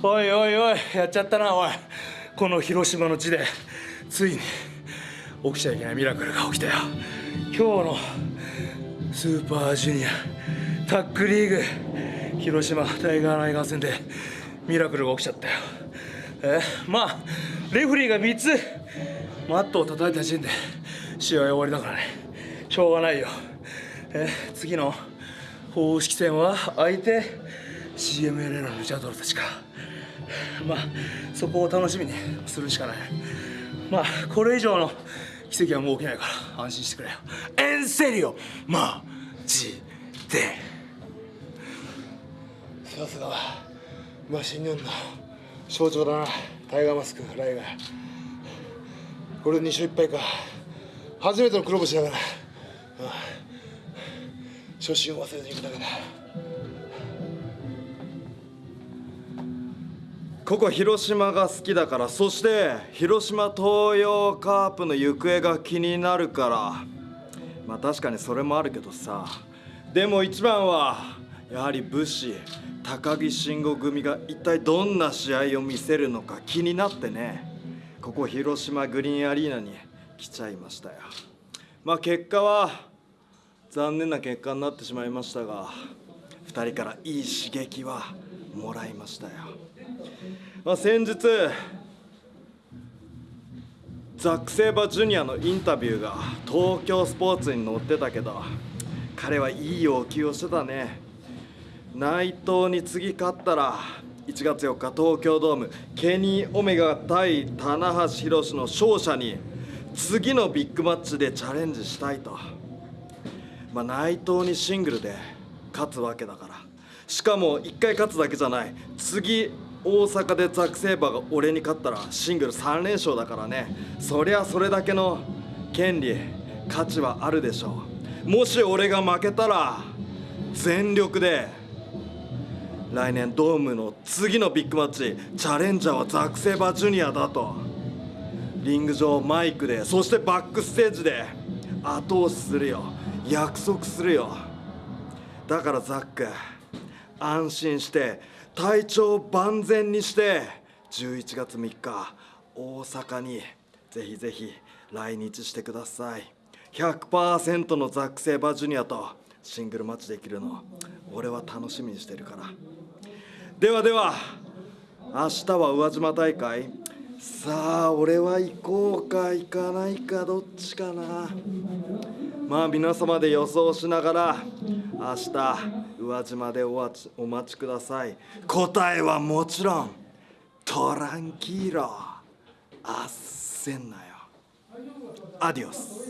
おいおいおいやっちゃったなおい。この広島の地でついに起きちゃいけないミラクルが起きたよ。今日のスーパージュニアタックリーグ広島タイガーナイガー戦でミラクルが起きちゃったよ。えまあレフリーが3つマットを叩いた時点で試合終わりだからね。しょうがないよ。え次の公式戦は相手 CMLL のルチャドロたちか。まあそこを楽しみにするしかない。まあこれ以上の奇跡はもう起きないから安心してくれよ。エンセリオマジでさすがマシンガンの象徴だな。タイガーマスクライガーこれで2勝1敗か。初めての黒星だから、ああ初心を忘れていくだけだ。ここ広島が好きだからそして広島東洋カープの行方が気になるから。まあ確かにそれもあるけどさ。でも一番はやはり武士高木慎吾組が一体どんな試合を見せるのか気になってね。ここ広島グリーンアリーナに来ちゃいましたよ。まあ結果は残念な結果になってしまいましたが2人からいい刺激はもらいましたよ。まあ、先日ザック・セイバージュニアのインタビューが東京スポーツに載ってたけど彼はいい要求をしてたね。内藤に次勝ったら1月4日東京ドームケニー・オメガ対棚橋宏の勝者に次のビッグマッチでチャレンジしたいと、まあ、内藤にシングルで勝つわけだから。しかも1回勝つだけじゃない。次大阪でザック・セイバーが俺に勝ったらシングル3連勝だからね。そりゃそれだけの権利価値はあるでしょう。もし俺が負けたら全力で来年ドームの次のビッグマッチチャレンジャーはザック・セイバージュニアだと。リング上マイクでそしてバックステージで後押しするよ。約束するよ。だからザック安心して体調万全にして11月3日大阪にぜひぜひ来日してください。100%のザック・セイバージュニアとシングルマッチできるの俺は楽しみにしてるから。ではでは明日は宇和島大会。さあ俺は行こうか行かないかどっちかな。まあ皆様で予想しながら明日宇和島でお待ちお待ちください。答えはもちろんトランキーロあっせんなよ。アディオス。